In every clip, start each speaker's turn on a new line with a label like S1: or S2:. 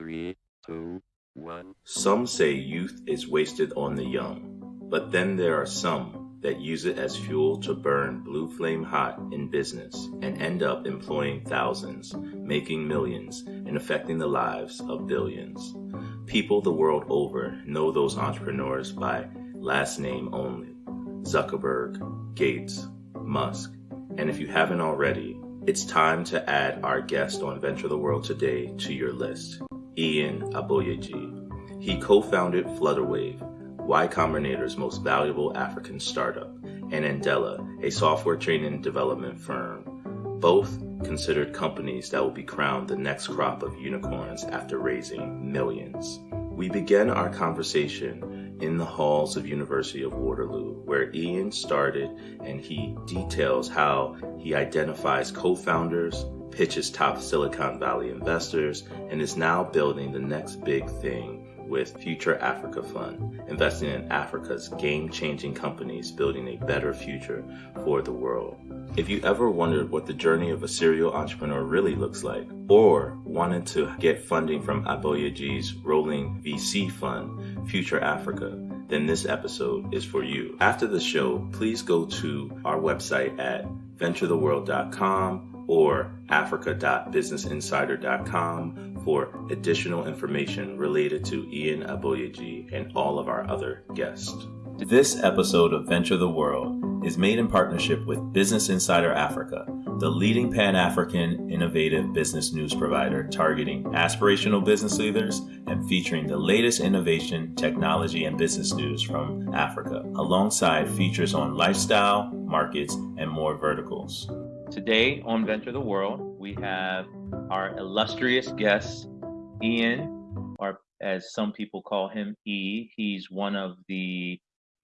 S1: Three, two, one.
S2: Some say youth is wasted on the young, but then there are some that use it as fuel to burn blue flame hot in business and end up employing thousands, making millions, and affecting the lives of billions. People the world over know those entrepreneurs by last name only Zuckerberg, Gates, Musk. And if you haven't already, it's time to add our guest on Venture the World today to your list, Iyin Aboyeji. He co-founded Flutterwave, Y Combinator's most valuable African startup, and Andela, a software training and development firm, both considered companies that will be crowned the next crop of unicorns after raising millions. We began our conversation in the halls of University of Waterloo, where Iyin started and he details how he identifies co-founders, pitches top Silicon Valley investors, and is now building the next big thing with Future Africa Fund, investing in Africa's game-changing companies building a better future for the world. If you ever wondered what the journey of a serial entrepreneur really looks like, or wanted to get funding from Aboyeji's rolling VC fund, Future Africa, then this episode is for you. After the show, please go to our website at venturetheworld.com or africa.businessinsider.com for additional information related to Iyin Aboyeji and all of our other guests. This episode of Venture the World is made in partnership with Business Insider Africa, the leading Pan African innovative business news provider targeting aspirational business leaders and featuring the latest innovation, technology, and business news from Africa, alongside features on lifestyle, markets, and more verticals. Today on Venture the World, we have our illustrious guest, Iyin, or as some people call him, E. He's one of the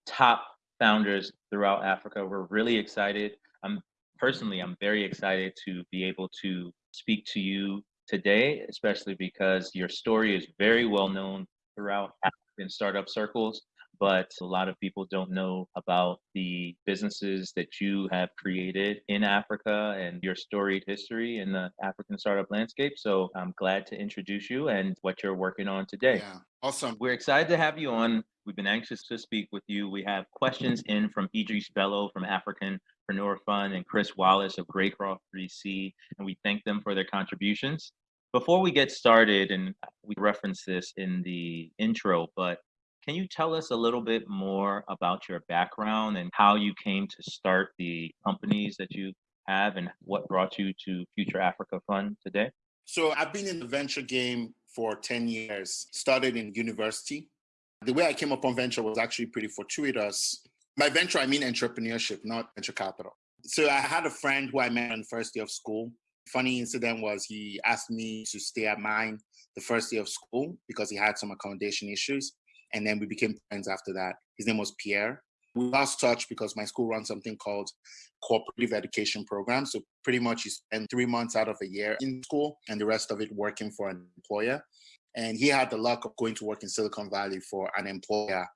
S2: top founders throughout Africa. We're really excited. I'm personally, I'm very excited to be able to speak to you today, especially because your story is very well known throughout African startup circles but a lot of people don't know about the businesses that you have created in Africa and your storied history in the African startup landscape. So I'm glad to introduce you and what you're working on today.
S3: Yeah, awesome.
S2: We're excited to have you on. We've been anxious to speak with you. We have questions in from Idris Bello from African Africanpreneur Fund and Chris Wallace of Greycroft 3C, and we thank them for their contributions. Before we get started, and we reference this in the intro, but can you tell us a little bit more about your background and how you came to start the companies that you have and what brought you to Future Africa Fund today?
S3: So I've been in the venture game for 10 years, started in university. The way I came upon venture was actually pretty fortuitous. By venture, I mean entrepreneurship, not venture capital. So I had a friend who I met on the first day of school. Funny incident was he asked me to stay at mine the first day of school because he had some accommodation issues. And then we became friends after that. His name was Pierre. We lost touch because my school runs something called cooperative education program. So pretty much you spend three months out of a year in school and the rest of it working for an employer. And he had the luck of going to work in Silicon Valley for an employer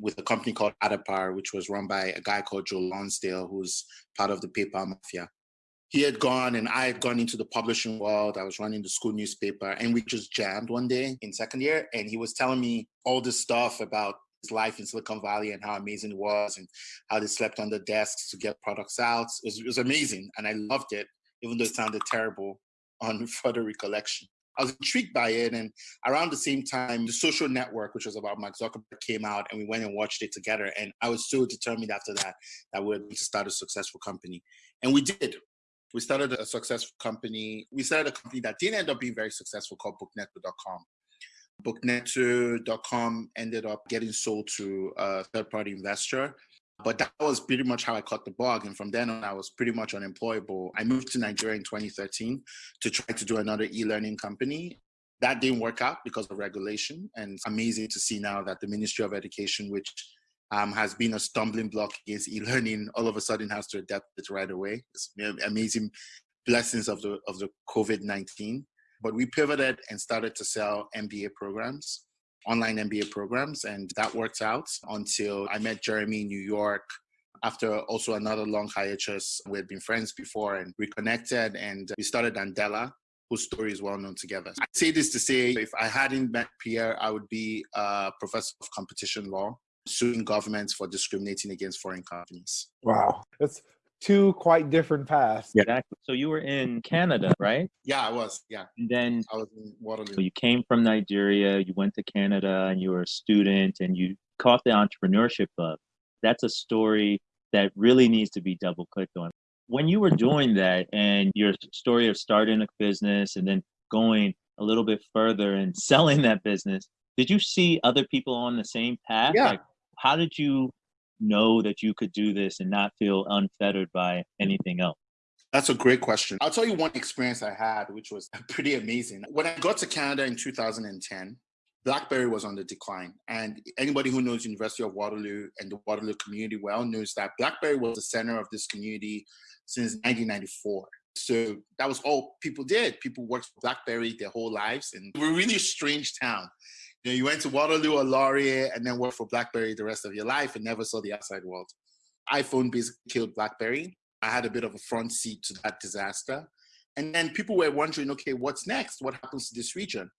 S3: with a company called Addepar, which was run by a guy called Joe Lonsdale, who's part of the PayPal mafia he had gone and I had gone into the publishing world. I was running the school newspaper and we just jammed one day in second year. And he was telling me all this stuff about his life in Silicon Valley and how amazing it was and how they slept on the desks to get products out. It was, it was amazing. And I loved it, even though it sounded terrible on further recollection. I was intrigued by it. And around the same time, the social network, which was about Mark Zuckerberg, came out and we went and watched it together. And I was so determined after that that we were going to start a successful company. And we did we started a successful company. We started a company that didn't end up being very successful called bookneto.com. Bookneto.com ended up getting sold to a third party investor. But that was pretty much how I caught the bug. And from then on, I was pretty much unemployable. I moved to Nigeria in 2013 to try to do another e learning company. That didn't work out because of regulation. And it's amazing to see now that the Ministry of Education, which um, has been a stumbling block against e-learning all of a sudden has to adapt it right away. It's amazing blessings of the of the COVID-19. But we pivoted and started to sell MBA programs, online MBA programs, and that worked out until I met Jeremy in New York after also another long hiatus. We had been friends before and reconnected and we started Andela, whose story is well known together. I say this to say if I hadn't met Pierre, I would be a professor of competition law, suing governments for discriminating against foreign companies.
S4: Wow. That's two quite different paths.
S5: Yeah. Exactly. So you were in Canada, right?
S3: Yeah, I was. Yeah.
S5: And then
S3: I was in Waterloo.
S5: you came from Nigeria, you went to Canada, and you were a student, and you caught the entrepreneurship bug. That's a story that really needs to be double clicked on. When you were doing that, and your story of starting a business and then going a little bit further and selling that business, did you see other people on the same path?
S3: Yeah.
S5: Like, how did you know that you could do this and not feel unfettered by anything else?
S3: That's a great question. I'll tell you one experience I had, which was pretty amazing. When I got to Canada in 2010, BlackBerry was on the decline. And anybody who knows University of Waterloo and the Waterloo community well knows that BlackBerry was the center of this community since 1994. So that was all people did. People worked for BlackBerry their whole lives. And we're a really strange town. You know, you went to Waterloo or Laurier and then worked for BlackBerry the rest of your life and never saw the outside world. iPhone basically killed BlackBerry. I had a bit of a front seat to that disaster. And then people were wondering, okay, what's next? What happens to this region?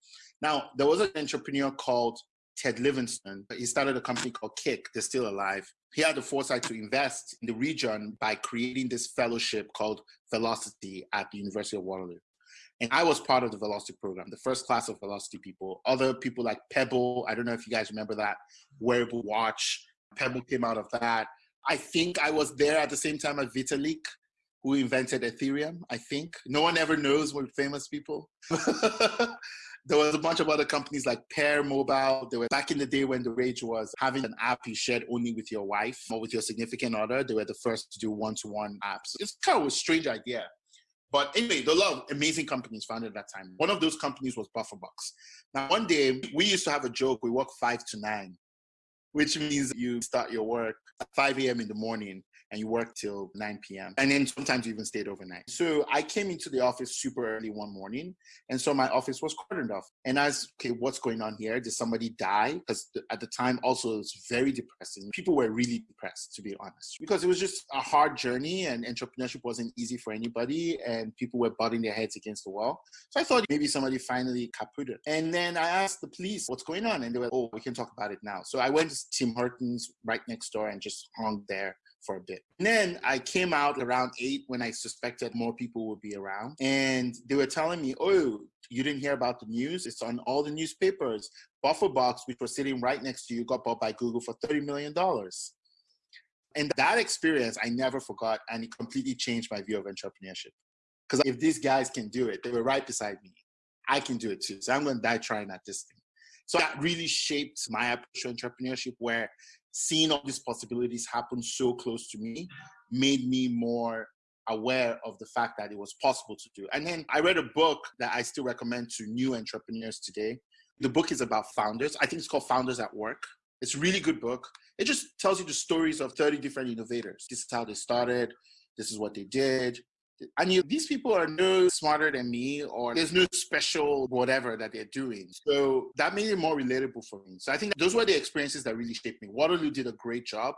S3: Now, there was an entrepreneur called Ted Livingston. But he started a company called Kik. They're still alive. He had the foresight to invest in the region by creating this fellowship called Velocity at the University of Waterloo. And I was part of the Velocity program, the first class of Velocity people. Other people like Pebble, I don't know if you guys remember that wearable watch. Pebble came out of that. I think I was there at the same time as Vitalik, who invented Ethereum, I think. No one ever knows what famous people. there was a bunch of other companies like Pear Mobile. They were back in the day when the rage was having an app you shared only with your wife or with your significant other. They were the first to do one-to-one apps. It's kind of a strange idea. But anyway, there are a lot of amazing companies founded at that time. One of those companies was Bufferbox. Now, one day we used to have a joke. We work five to nine, which means you start your work at 5 a.m. in the morning and you work till 9 p.m. And then sometimes you even stayed overnight. So I came into the office super early one morning. And so my office was cordoned off. And I was, okay, what's going on here? Did somebody die? Because at the time also it was very depressing. People were really depressed, to be honest, because it was just a hard journey and entrepreneurship wasn't easy for anybody. And people were butting their heads against the wall. So I thought maybe somebody finally caputed. And then I asked the police, what's going on? And they were, oh, we can talk about it now. So I went to Tim Hortons right next door and just hung there for a bit. And then I came out around eight when I suspected more people would be around. And they were telling me, oh, you didn't hear about the news? It's on all the newspapers. Bufferbox, which was sitting right next to you, got bought by Google for $30 million. And that experience I never forgot, and it completely changed my view of entrepreneurship. Because if these guys can do it, they were right beside me. I can do it too. So I'm going to die trying at this thing. So that really shaped my approach to entrepreneurship, where seeing all these possibilities happen so close to me made me more aware of the fact that it was possible to do. And then I read a book that I still recommend to new entrepreneurs today. The book is about founders. I think it's called Founders at Work. It's a really good book. It just tells you the stories of 30 different innovators. This is how they started. This is what they did and you, these people are no smarter than me or there's no special whatever that they're doing. So that made it more relatable for me. So i think those were the experiences that really shaped me. Waterloo did a great job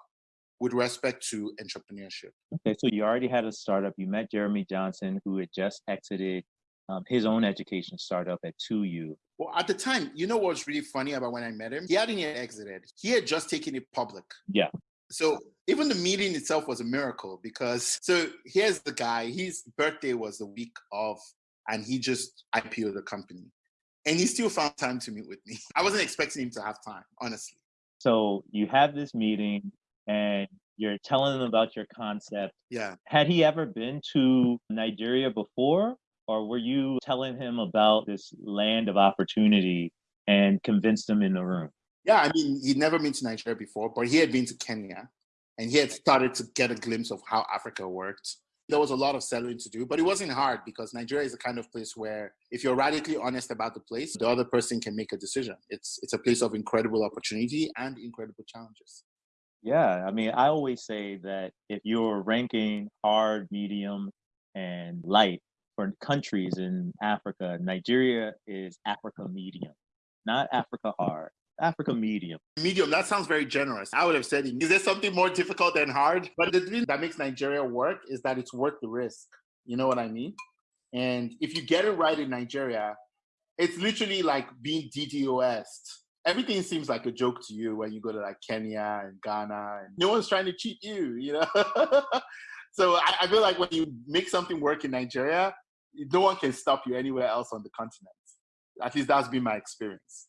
S3: with respect to entrepreneurship.
S5: Okay so you already had a startup. You met jeremy johnson who had just exited um, his own education startup at 2u
S3: well at the time you know what's really funny about when i met him? He hadn't yet exited. He had just taken it public.
S5: Yeah
S3: so even the meeting itself was a miracle because so here's the guy, his birthday was the week of, and he just IPO'd the company. And he still found time to meet with me. I wasn't expecting him to have time, honestly.
S5: So you have this meeting and you're telling him about your concept.
S3: Yeah.
S5: Had he ever been to Nigeria before? Or were you telling him about this land of opportunity and convinced him in the room?
S3: Yeah, I mean, he'd never been to Nigeria before, but he had been to Kenya and he had started to get a glimpse of how Africa worked. There was a lot of selling to do, but it wasn't hard because Nigeria is the kind of place where if you're radically honest about the place, the other person can make a decision. It's it's a place of incredible opportunity and incredible challenges.
S5: Yeah, I mean, I always say that if you're ranking hard, medium, and light for countries in Africa, Nigeria is Africa medium, not Africa hard. Africa medium.
S3: Medium, that sounds very generous. I would have said, is there something more difficult than hard? But the thing that makes Nigeria work is that it's worth the risk. You know what I mean? And if you get it right in Nigeria, it's literally like being DDoS. Everything seems like a joke to you when you go to like Kenya and Ghana, and no one's trying to cheat you, you know. so I, I feel like when you make something work in Nigeria, no one can stop you anywhere else on the continent. At least that's been my experience.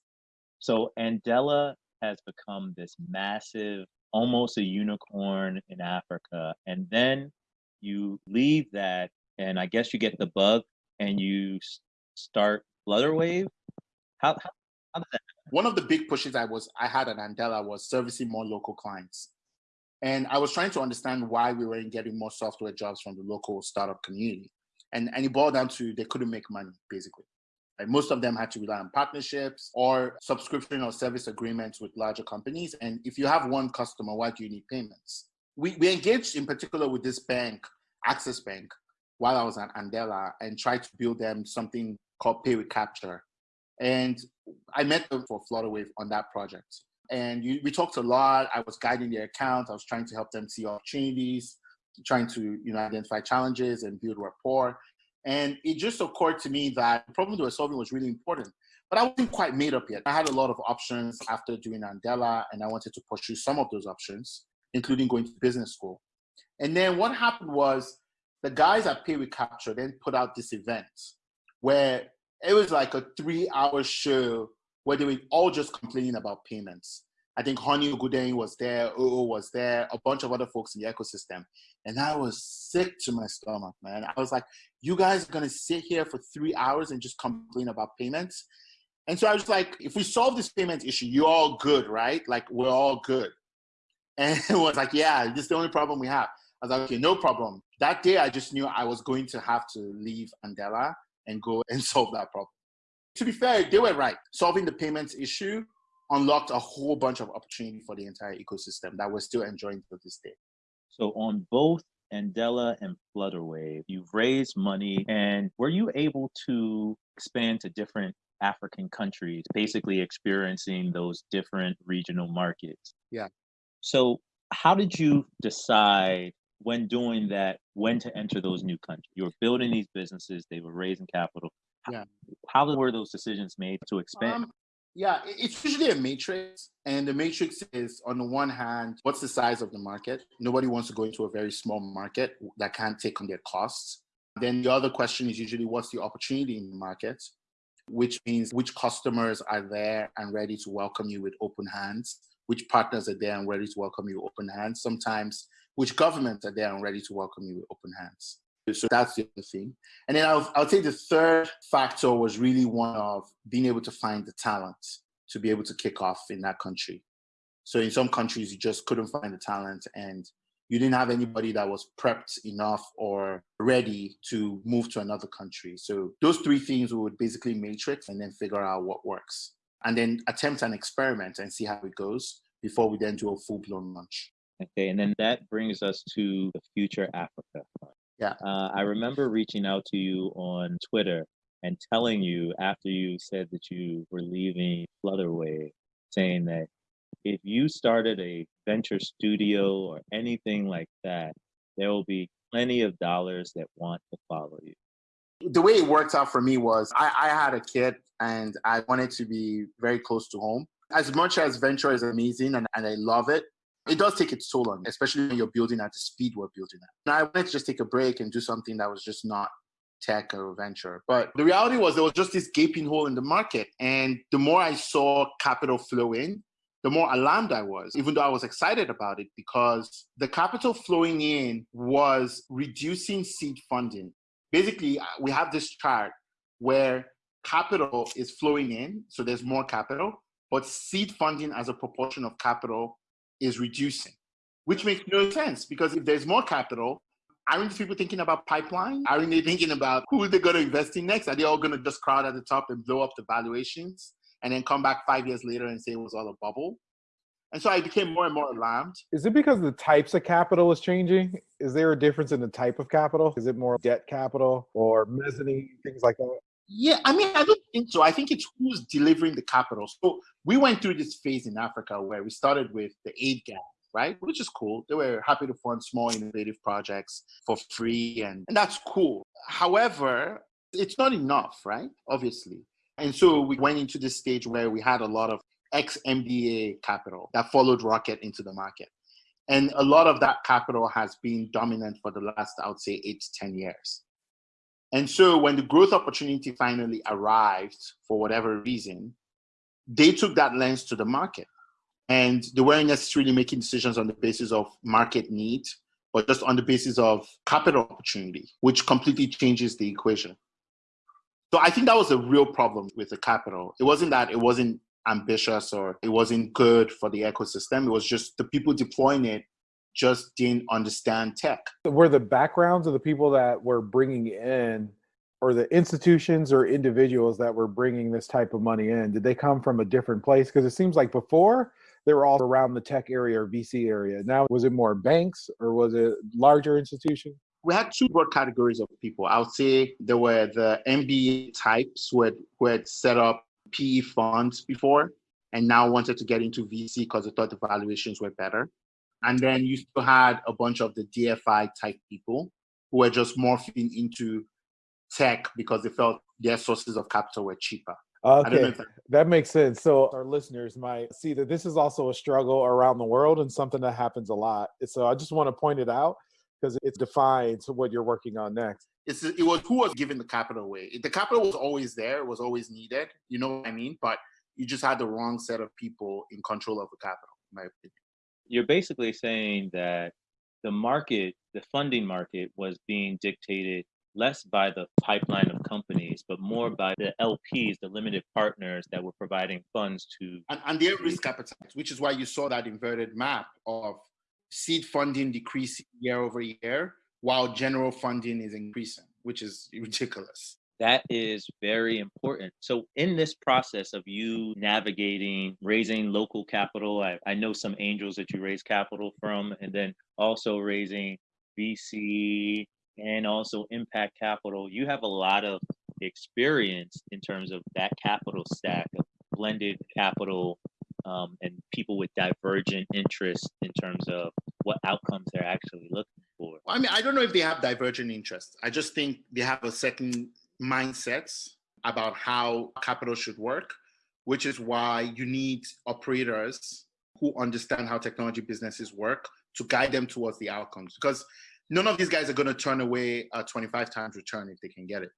S5: So Andela has become this massive, almost a unicorn in Africa. And then you leave that, and I guess you get the bug and you start Flutterwave. How, how, how?
S3: One of the big pushes I was I had at Andela was servicing more local clients. And I was trying to understand why we weren't getting more software jobs from the local startup community. And, and it boiled down to they couldn't make money, basically. Most of them had to rely on partnerships or subscription or service agreements with larger companies. And if you have one customer, why do you need payments? We, we engaged in particular with this bank, Access Bank, while I was at Andela and tried to build them something called Pay with Capture. And I met them for Flutterwave on that project. And you, we talked a lot. I was guiding their account. I was trying to help them see opportunities, trying to you know identify challenges and build rapport. And it just occurred to me that the problem they were solving was really important. But I wasn't quite made up yet. I had a lot of options after doing Andela, and I wanted to pursue some of those options, including going to business school. And then what happened was the guys at Pay with Capture then put out this event where it was like a three hour show where they were all just complaining about payments. I think Honey Ogundeyi was there, Oo was there, a bunch of other folks in the ecosystem. And I was sick to my stomach, man. I was like, you guys are gonna sit here for three hours and just complain about payments? And so I was like, if we solve this payment issue, you're all good, right? Like we're all good. And it was like, yeah, this is the only problem we have. I was like, okay, no problem. That day I just knew I was going to have to leave Andela and go and solve that problem. To be fair, they were right. Solving the payments issue unlocked a whole bunch of opportunity for the entire ecosystem that we're still enjoying to this day.
S5: So on both Andela and Flutterwave, you've raised money and were you able to expand to different African countries, basically experiencing those different regional markets?
S3: Yeah.
S5: So how did you decide when doing that when to enter those new countries? You were building these businesses, they were raising capital.
S3: Yeah.
S5: How were those decisions made to expand?
S3: Um, yeah, it's usually a matrix. And the matrix is, on the one hand, what's the size of the market? Nobody wants to go into a very small market that can't take on their costs. Then the other question is usually what's the opportunity in the market, which means which customers are there and ready to welcome you with open hands, which partners are there and ready to welcome you with open hands. Sometimes which governments are there and ready to welcome you with open hands. So that's the other thing. And then I'll, I'll say the third factor was really one of being able to find the talent to be able to kick off in that country. So in some countries, you just couldn't find the talent and you didn't have anybody that was prepped enough or ready to move to another country. So those three things we would basically matrix and then figure out what works and then attempt an experiment and see how it goes before we then do a full blown launch.
S5: Okay, and then that brings us to the future Africa.
S3: Yeah.
S5: Uh, I remember reaching out to you on Twitter and telling you after you said that you were leaving Flutterwave, saying that if you started a venture studio or anything like that, there will be plenty of dollars that want to follow you.
S3: The way it worked out for me was I, I had a kid and I wanted to be very close to home. As much as venture is amazing and, and I love it, it does take its toll on, especially when you're building at the speed we're building at. And I wanted to just take a break and do something that was just not tech or venture. But the reality was there was just this gaping hole in the market. And the more I saw capital flow in, the more alarmed I was, even though I was excited about it because the capital flowing in was reducing seed funding. Basically, uh, we have this chart where capital is flowing in, so there's more capital, but seed funding as a proportion of capital is reducing, which makes no sense because if there's more capital, aren't people thinking about pipeline? Aren't they thinking about who they're going to invest in next? Are they all going to just crowd at the top and blow up the valuations and then come back five years later and say it was all a bubble? And so I became more and more alarmed.
S4: Is it because the types of capital is changing? Is there a difference in the type of capital? Is it more debt capital or mezzanine, things like that?
S3: Yeah, I mean, I don't think so. I think it's who's delivering the capital. So we went through this phase in Africa where we started with the aid gap, right? Which is cool. They were happy to fund small innovative projects for free, and, and that's cool. However, It's not enough, right? Obviously. And so we went into this stage where we had a lot of ex MBA capital that followed Rocket into the market. And a lot of that capital has been dominant for the last, I would say, eight to 10 years. And so when the growth opportunity finally arrived, for whatever reason, they took that lens to the market. And they weren't necessarily making decisions on the basis of market need, but just on the basis of capital opportunity, which completely changes the equation. So I think that was a real problem with the capital. It wasn't that it wasn't ambitious or it wasn't good for the ecosystem. It was just the people deploying it just didn't understand tech.
S4: Were the backgrounds of the people that were bringing in, or the institutions or individuals that were bringing this type of money in, did they come from a different place? Because it seems like before they were all around the tech area or VC area. Now, was it more banks or was it larger institutions?
S3: We had two broad categories of people. I would say there were the MBA types who had, who had set up PE funds before and now wanted to get into VC because they thought the valuations were better. And then you still had a bunch of the DFI type people who were just morphing into tech because they felt their sources of capital were cheaper.
S4: Okay, that-, that makes sense. So our listeners might see that this is also a struggle around the world and something that happens a lot. So I just want to point it out because it defines what you're working on next.
S3: It's, it was who was giving the capital away. The capital was always there, it was always needed. You know what I mean? But you just had the wrong set of people in control of the capital, in my opinion.
S5: You're basically saying that the market, the funding market, was being dictated less by the pipeline of companies, but more by the LPs, the limited partners that were providing funds to.
S3: And, and their risk appetite, which is why you saw that inverted map of seed funding decreasing year over year while general funding is increasing, which is ridiculous.
S5: That is very important. So, in this process of you navigating raising local capital, I, I know some angels that you raise capital from, and then also raising VC and also impact capital. You have a lot of experience in terms of that capital stack of blended capital um, and people with divergent interests in terms of what outcomes they're actually looking for.
S3: I mean, I don't know if they have divergent interests. I just think they have a certain mindsets about how capital should work, which is why you need operators who understand how technology businesses work to guide them towards the outcomes. Because none of these guys are going to turn away a 25 times return if they can get it.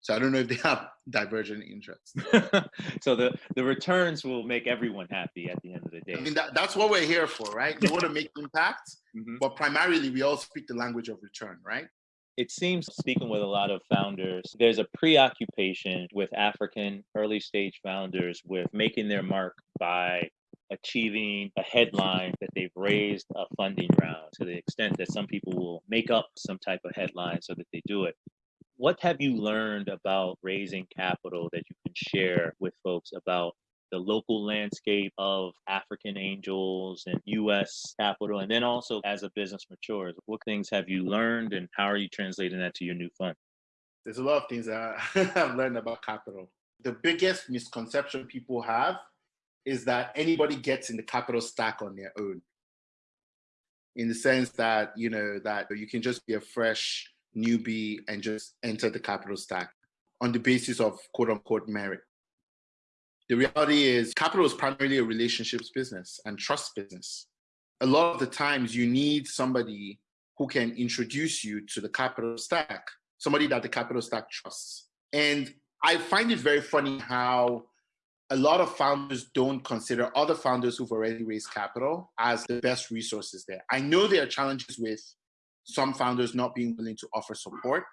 S3: So I don't know if they have divergent interests.
S5: so the, the returns will make everyone happy at the end of the day.
S3: I mean, that, that's what we're here for, right? We want to make impact, mm-hmm. but primarily we all speak the language of return, right?
S5: It seems, speaking with a lot of founders, there's a preoccupation with African early stage founders with making their mark by achieving a headline that they've raised a funding round to the extent that some people will make up some type of headline so that they do it. What have you learned about raising capital that you can share with folks about the local landscape of African angels and US capital? And then also as a business matures, what things have you learned and how are you translating that to your new fund?
S3: There's a lot of things that I've learned about capital. The biggest misconception people have is that anybody gets in the capital stack on their own. In the sense that, you know, that you can just be a fresh newbie and just enter the capital stack on the basis of quote unquote merit. The reality is, capital is primarily a relationships business and trust business. A lot of the times, you need somebody who can introduce you to the capital stack, somebody that the capital stack trusts. And I find it very funny how a lot of founders don't consider other founders who've already raised capital as the best resources there. I know there are challenges with some founders not being willing to offer support.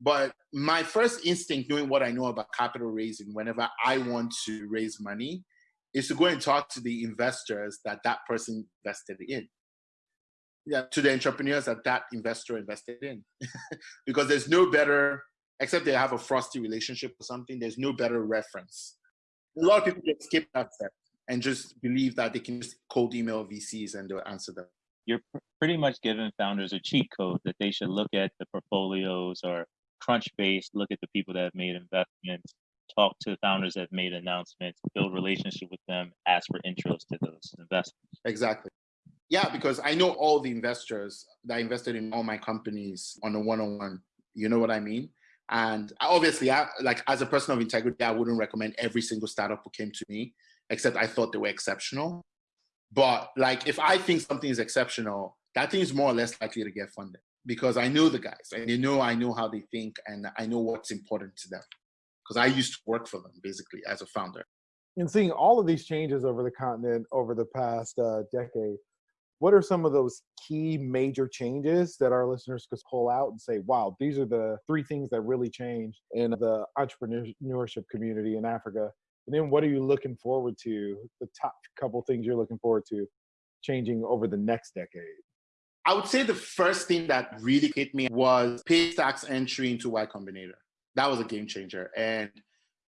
S3: But my first instinct, knowing what I know about capital raising, whenever I want to raise money, is to go and talk to the investors that that person invested in. Yeah, to the entrepreneurs that that investor invested in. because there's no better, except they have a frosty relationship or something, there's no better reference. A lot of people just skip that step and just believe that they can just cold email VCs and they'll answer them
S5: you're pr- pretty much giving founders a cheat code that they should look at the portfolios or Crunchbase, look at the people that have made investments, talk to the founders that have made announcements, build relationship with them, ask for intros to those investments.
S3: Exactly. Yeah, because I know all the investors that invested in all my companies on a one-on-one. You know what I mean? And obviously, I, like as a person of integrity, I wouldn't recommend every single startup who came to me, except I thought they were exceptional. But like, if I think something is exceptional, that thing is more or less likely to get funded because I know the guys and they know I know how they think and I know what's important to them because I used to work for them basically as a founder.
S4: And seeing all of these changes over the continent over the past uh, decade, what are some of those key major changes that our listeners could pull out and say, wow, these are the three things that really changed in the entrepreneurship community in Africa? And then what are you looking forward to, the top couple things you're looking forward to changing over the next decade?
S3: I would say the first thing that really hit me was Paystack's entry into Y Combinator. That was a game changer. And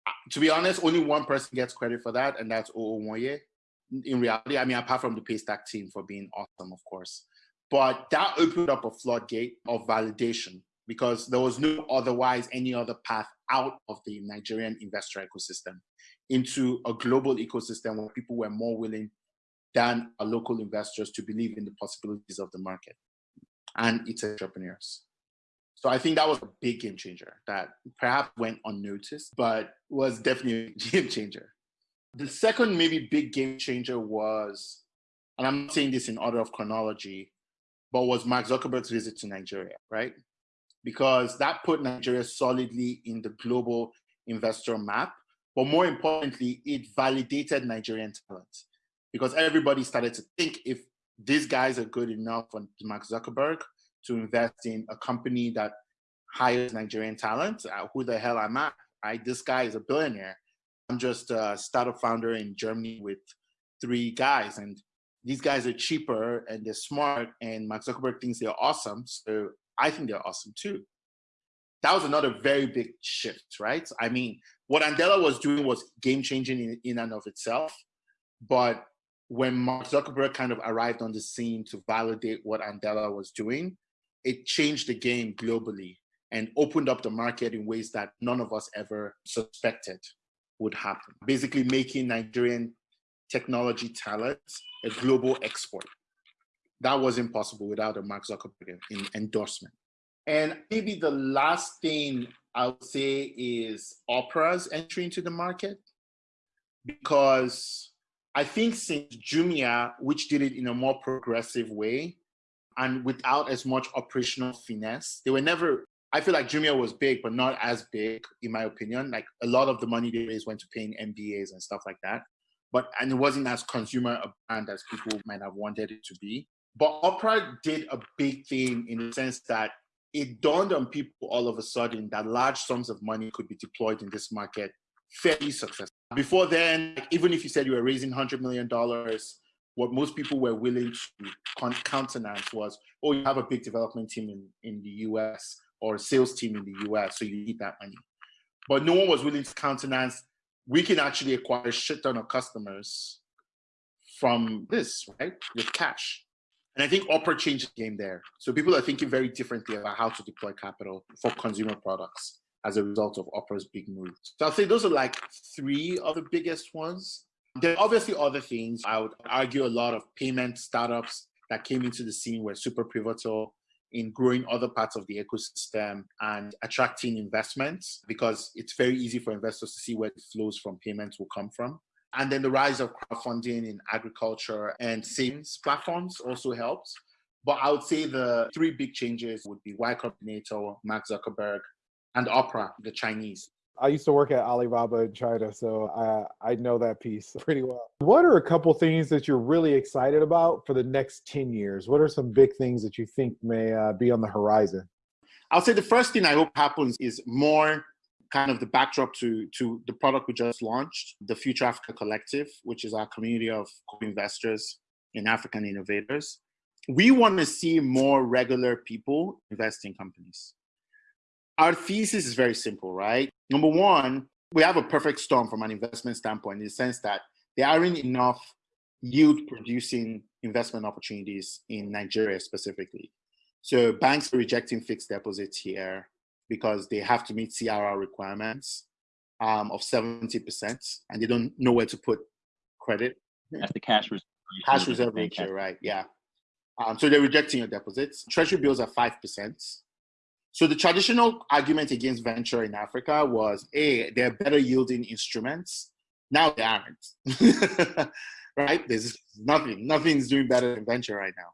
S3: uh, to be honest, only one person gets credit for that, and that's Oo Moye in reality, I mean, apart from the Paystack team for being awesome, of course, but that opened up a floodgate of validation because there was no otherwise any other path out of the Nigerian investor ecosystem into a global ecosystem where people were more willing than local investors to believe in the possibilities of the market and its entrepreneurs. So I think that was a big game changer that perhaps went unnoticed, but was definitely a game changer. The second maybe big game changer was, and I'm saying this in order of chronology, but was Mark Zuckerberg's visit to Nigeria, right? Because that put Nigeria solidly in the global investor map. But more importantly, it validated Nigerian talent because everybody started to think if these guys are good enough for Mark Zuckerberg to invest in a company that hires Nigerian talent, uh, who the hell am I? Right? This guy is a billionaire. I'm just a startup founder in Germany with three guys, and these guys are cheaper and they're smart, and Mark Zuckerberg thinks they're awesome, so I think they're awesome too. That was another very big shift, right? I mean, what Andela was doing was game changing in, in and of itself, but when Mark Zuckerberg kind of arrived on the scene to validate what Andela was doing, it changed the game globally and opened up the market in ways that none of us ever suspected would happen. Basically making Nigerian technology talent a global export. That was impossible without a Mark Zuckerberg endorsement. And maybe the last thing I would say is Opera's entry into the market because I think since Jumia, which did it in a more progressive way and without as much operational finesse, they were never I feel like Jumia was big, but not as big, in my opinion. Like a lot of the money they raised went to paying MBAs and stuff like that. But and it wasn't as consumer a brand as people might have wanted it to be. But Opera did a big thing in the sense that it dawned on people all of a sudden that large sums of money could be deployed in this market fairly successful. Before then, even if you said you were raising $100 million, what most people were willing to countenance was, oh, you have a big development team in, in the US or a sales team in the US, so you need that money. But no one was willing to countenance, we can actually acquire a shit ton of customers from this, right, with cash. And I think Opera changed the game there. So people are thinking very differently about how to deploy capital for consumer products as a result of Opera's big move. So I'll say those are like three of the biggest ones. There are obviously other things. I would argue a lot of payment startups that came into the scene were super pivotal in growing other parts of the ecosystem and attracting investments because it's very easy for investors to see where the flows from payments will come from. And then the rise of crowdfunding in agriculture and savings platforms also helps. But I would say the three big changes would be Y Combinator, Mark Zuckerberg, and Opera, the Chinese.
S4: I used to work at Alibaba in China, so I I know that piece pretty well. What are a couple things that you're really excited about for the next 10 years? What are some big things that you think may uh, be on the horizon?
S3: I'll say the first thing I hope happens is more kind of the backdrop to to the product we just launched, the Future Africa Collective, which is our community of co-investors in African innovators. We want to see more regular people invest in companies our thesis is very simple, right? Number one, we have a perfect storm from an investment standpoint in the sense that there aren't enough yield producing investment opportunities in Nigeria specifically. So banks are rejecting fixed deposits here because they have to meet CRR requirements um, of 70% and they don't know where to put credit.
S5: That's the cash reserve.
S3: Cash reserve ratio, right? Yeah. Um, so they're rejecting your deposits. Treasury bills are 5%. So the traditional argument against venture in Africa was, a they're better yielding instruments. Now they aren't, right? There's nothing, nothing's doing better than venture right now.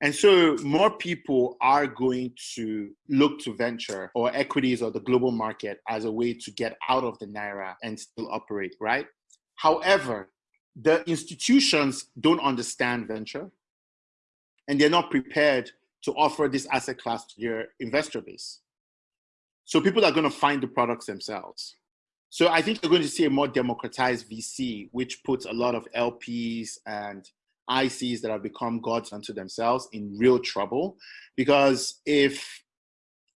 S3: And so more people are going to look to venture or equities or the global market as a way to get out of the Naira and still operate, right? However, the institutions don't understand venture and they're not prepared to offer this asset class to your investor base. So people are going to find the products themselves. So I think you're going to see a more democratized VC, which puts a lot of LPs and ICs that have become gods unto themselves in real trouble. Because if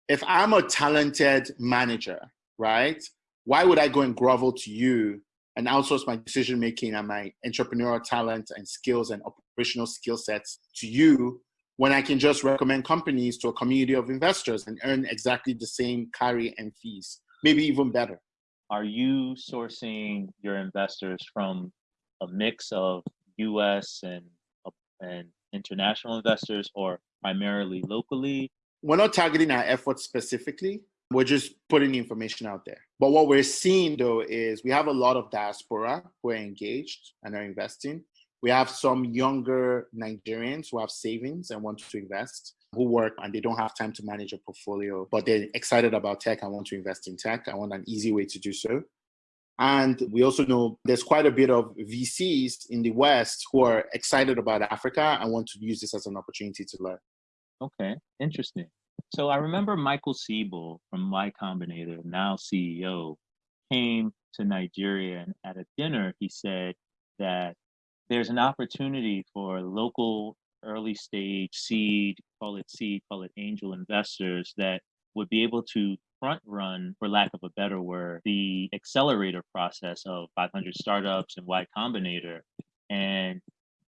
S3: if I'm a talented manager, right, why would I go and grovel to you and outsource my decision making and my entrepreneurial talent and skills and operational skill sets to you when I can just recommend companies to a community of investors and earn exactly the same carry and fees, maybe even better?
S5: Are you sourcing your investors from a mix of US and and international investors or primarily locally?
S3: We're not targeting our efforts specifically. We're just putting the information out there. But what we're seeing though is we have a lot of diaspora who are engaged and are investing. We have some younger Nigerians who have savings and want to invest, who work and they don't have time to manage a portfolio, but they're excited about tech and want to invest in tech. I want an easy way to do so. And we also know there's quite a bit of VCs in the West who are excited about Africa and want to use this as an opportunity to learn.
S5: Okay, interesting. So I remember Michael Siebel from Y Combinator, now CEO, came to Nigeria and at a dinner he said that there's an opportunity for local early stage seed, call it seed, call it angel investors that would be able to front run, for lack of a better word, the accelerator process of 500 startups and Y Combinator. And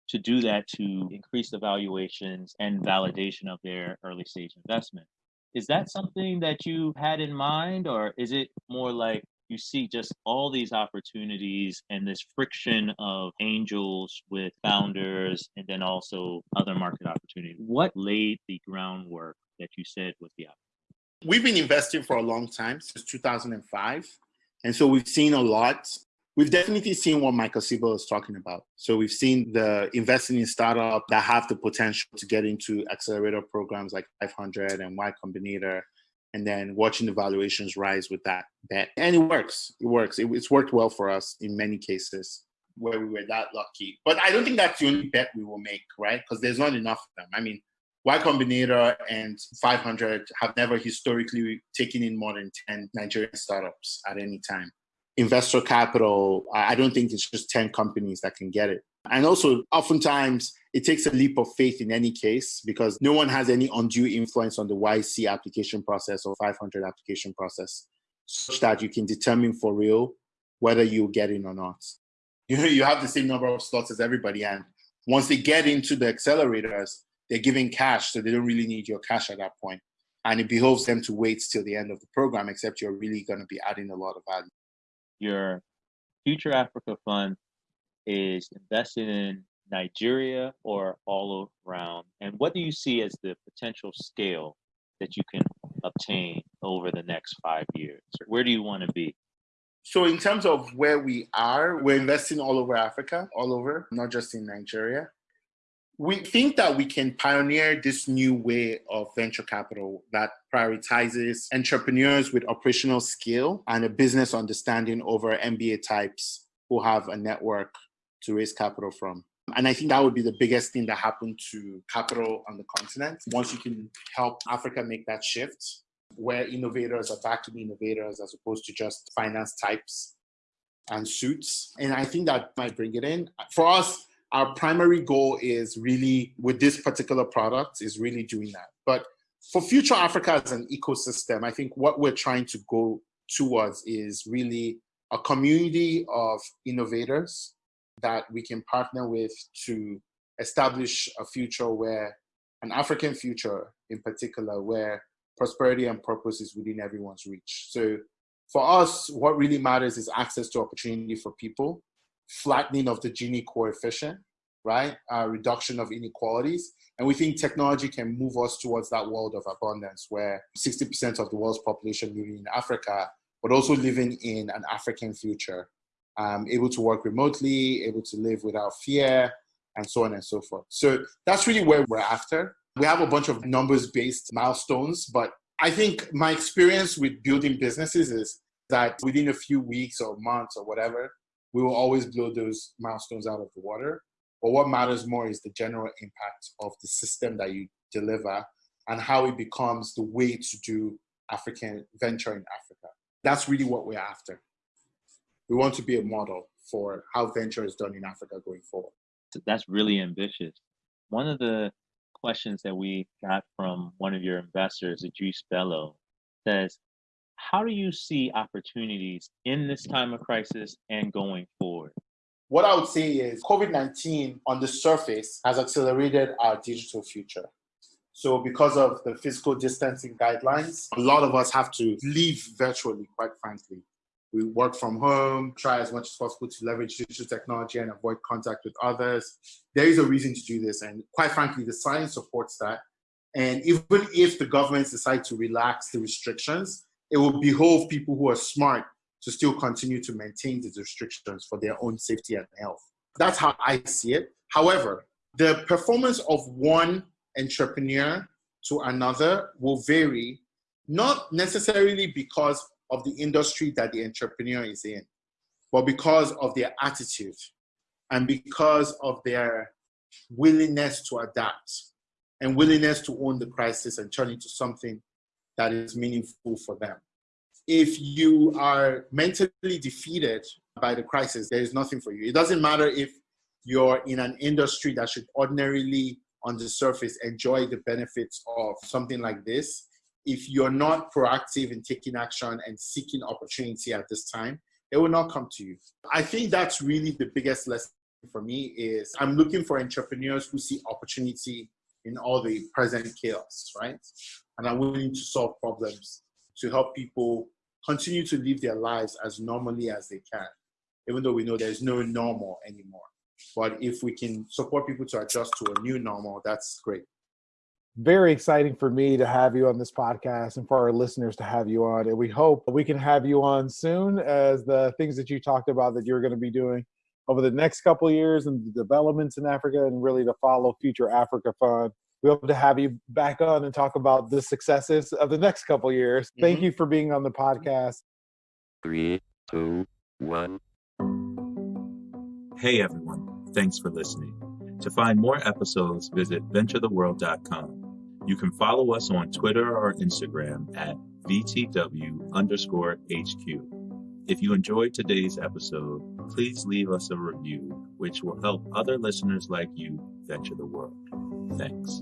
S5: to do that to increase the valuations and validation of their early stage investment. Is that something that you had in mind, or is it more like you see just all these opportunities and this friction of angels with founders and then also other market opportunities? What laid the groundwork that you said was the opportunity?
S3: We've been investing for a long time, since 2005. And so we've seen a lot. We've definitely seen what Michael Siebel is talking about. So we've seen the investing in startups that have the potential to get into accelerator programs like 500 and Y Combinator, and then watching the valuations rise with that bet. And it works. It works. It, it's worked well for us in many cases where we were that lucky. But I don't think that's the only bet we will make, right? Because there's not enough of them. I mean, Y Combinator and 500 have never historically taken in more than 10 Nigerian startups at any time. Investor capital, I don't think it's just 10 companies that can get it. And also, oftentimes, it takes a leap of faith in any case because no one has any undue influence on the YC application process or 500 application process, such that you can determine for real whether you get in or not. You know, you have the same number of slots as everybody, and once they get into the accelerators, they're giving cash, so they don't really need your cash at that point. And it behoves them to wait till the end of the program, except you're really going to be adding a lot of value.
S5: Your Future Africa Fund is invested in Nigeria or all around? And what do you see as the potential scale that you can obtain over the next five years? Where do you want to be?
S3: So, in terms of where we are, we're investing all over Africa, all over, not just in Nigeria we think that we can pioneer this new way of venture capital that prioritizes entrepreneurs with operational skill and a business understanding over MBA types who have a network to raise capital from. And I think that would be the biggest thing that happened to capital on the continent. Once you can help Africa make that shift, where innovators are back to be innovators as opposed to just finance types and suits. And I think that might bring it in. For us, our primary goal is really with this particular product is really doing that. But for Future Africa as an ecosystem, I think what we're trying to go towards is really a community of innovators that we can partner with to establish a future where an African future in particular, where prosperity and purpose is within everyone's reach. So for us, what really matters is access to opportunity for people flattening of the Gini coefficient right? Uh, reduction of inequalities. And we think technology can move us towards that world of abundance where 60% of the world's population living in Africa, but also living in an African future, um, able to work remotely, able to live without fear, and so on and so forth. So that's really where we're after. We have a bunch of numbers based milestones, but I think my experience with building businesses is that within a few weeks or months or whatever, we will always blow those milestones out of the water. But what matters more is the general impact of the system that you deliver and how it becomes the way to do African venture in Africa. That's really what we're after. We want to be a model for how venture is done in Africa going forward.
S5: That's really ambitious. One of the questions that we got from one of your investors, Idris Bello, says, how do you see opportunities in this time of crisis and going forward?
S3: What I would say is COVID 19 on the surface has accelerated our digital future. So, because of the physical distancing guidelines, a lot of us have to live virtually, quite frankly. We work from home, try as much as possible to leverage digital technology and avoid contact with others. There is a reason to do this. And quite frankly, the science supports that. And even if the governments decide to relax the restrictions, it will behoove people who are smart to still continue to maintain these restrictions for their own safety and health. That's how I see it. However, the performance of one entrepreneur to another will vary, not necessarily because of the industry that the entrepreneur is in, but because of their attitude and because of their willingness to adapt and willingness to own the crisis and turn it into something that is meaningful for them if you are mentally defeated by the crisis, there is nothing for you. It doesn't matter if you're in an industry that should ordinarily, on the surface, enjoy the benefits of something like this. If you're not proactive in taking action and seeking opportunity at this time, it will not come to you. I think that's really the biggest lesson for me is I'm looking for entrepreneurs who see opportunity in all the present chaos, right? And are willing to solve problems to help people continue to live their lives as normally as they can, even though we know there's no normal anymore. But if we can support people to adjust to a new normal, that's great.
S4: Very exciting for me to have you on this podcast and for our listeners to have you on. And we hope we can have you on soon as the things that you talked about that you're going to be doing over the next couple years and the developments in Africa and really to follow Future Africa Fund we hope to have you back on and talk about the successes of the next couple years. Mm-hmm. Thank you for being on the podcast.
S1: Three, two, one.
S2: Hey everyone, thanks for listening. To find more episodes, visit venturetheworld.com. You can follow us on Twitter or Instagram at VTW underscore HQ. If you enjoyed today's episode, please leave us a review, which will help other listeners like you venture the world. Thanks.